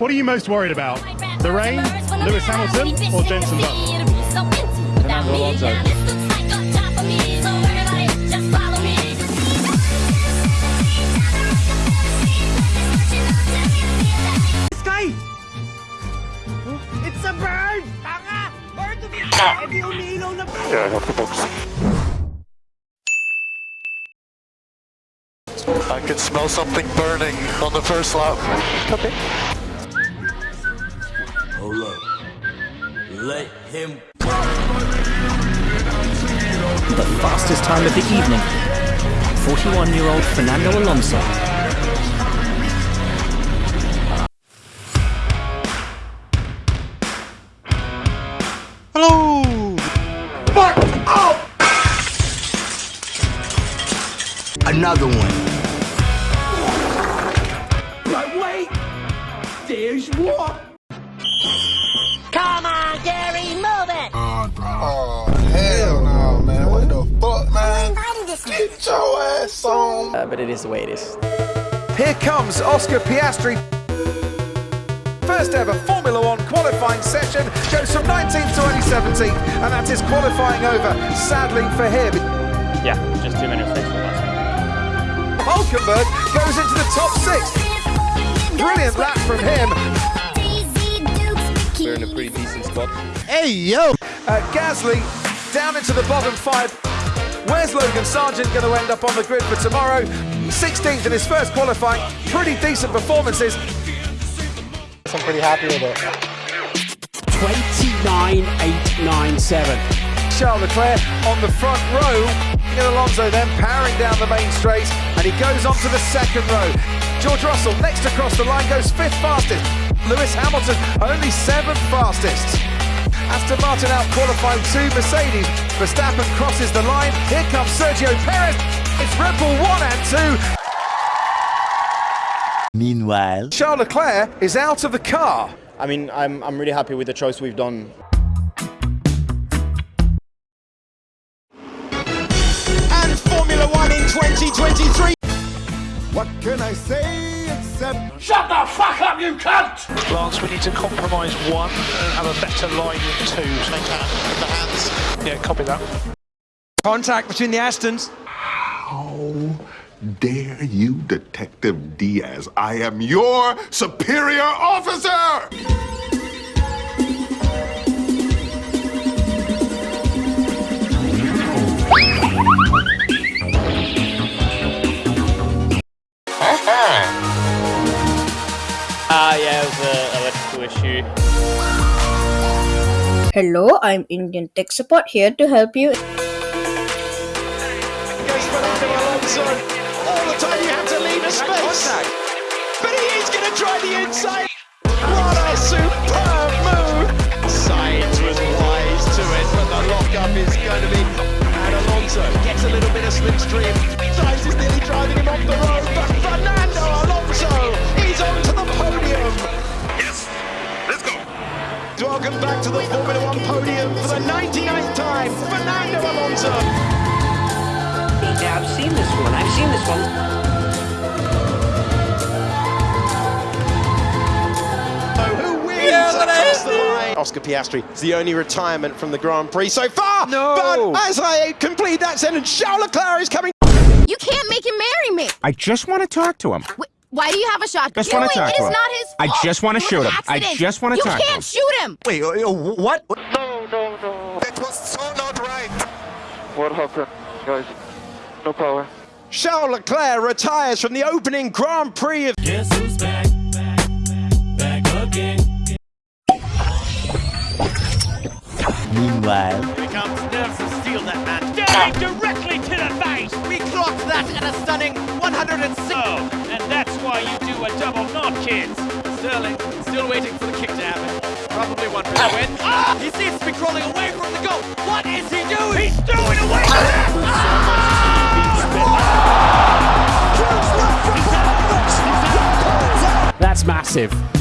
What are you most worried about? The rain, Lewis Hamilton, or Jenson Button? Fernando Alonso. Sky! It's a bird! Tanga! Bird to be di umiilaw na bird! Yeah, I have the box. I can smell something burning on the first lap. Okay. Let him the fastest time of the evening. 41-year-old Fernando Alonso. Hello! another one. But wait! There's more! Get your ass on. Uh, but it is the way it is. Here comes Oscar Piastri. First ever Formula One qualifying session goes from 19th to only 17th, and that is qualifying over, sadly for him. Yeah, just too many mistakes from last Hulkenberg goes into the top six. Brilliant lap from him. We're in a pretty decent spot. Hey, yo! Uh, Gasly down into the bottom five. Where's Logan Sargeant going to end up on the grid for tomorrow? 16th in his first qualifying. Pretty decent performances. I'm pretty happy with it. 29897. Charles Leclerc on the front row. And Alonso then powering down the main straight, and he goes on to the second row. George Russell next across the line goes fifth fastest. Lewis Hamilton only seventh fastest. Aston Martin out qualifying two Mercedes. Verstappen crosses the line. Here comes Sergio Perez. It's Red Bull one and two. Meanwhile, Charles Leclerc is out of the car. I mean, I'm, I'm really happy with the choice we've done. And Formula One in 2023. What can I say except Shut the fuck up, you cunt! Lance, we need to compromise one and have a better line with two. Make the hands. Yeah, copy that. Contact between the Astons. how dare you, Detective Diaz? I am your superior officer! Hello, I'm Indian Tech Support here to help you. All the time you have to leave a space. But he is going to try the inside. Welcome back to the Formula One podium for the 99th time, Fernando Alonso. Yeah, I've seen this one. I've seen this one. who wins across the line. Oscar Piastri is the only retirement from the Grand Prix so far. No. But as I complete that sentence, Charles Leclerc is coming. You can't make him marry me! I just want to talk to him. Wh- Why do you have a shotgun? Just wanna Wait, talk it to him. not his I fault. just wanna shoot him. I just wanna you talk to can't shoot him! wait, uh, what? No, no, no. That was so not right. What happened, guys? No power. Charles Leclerc retires from the opening Grand Prix of Guess who's back? Back, back, back again. Meanwhile, comes nerves of steel that man. Staring directly to the face. We clocked that at a stunning 106. And that's why you do a double knot, kids. Sterling still waiting for the kick to happen. Probably one for the win. Ah! He seems to be crawling away from the goal. What is he doing? He's throwing away from it! That's massive.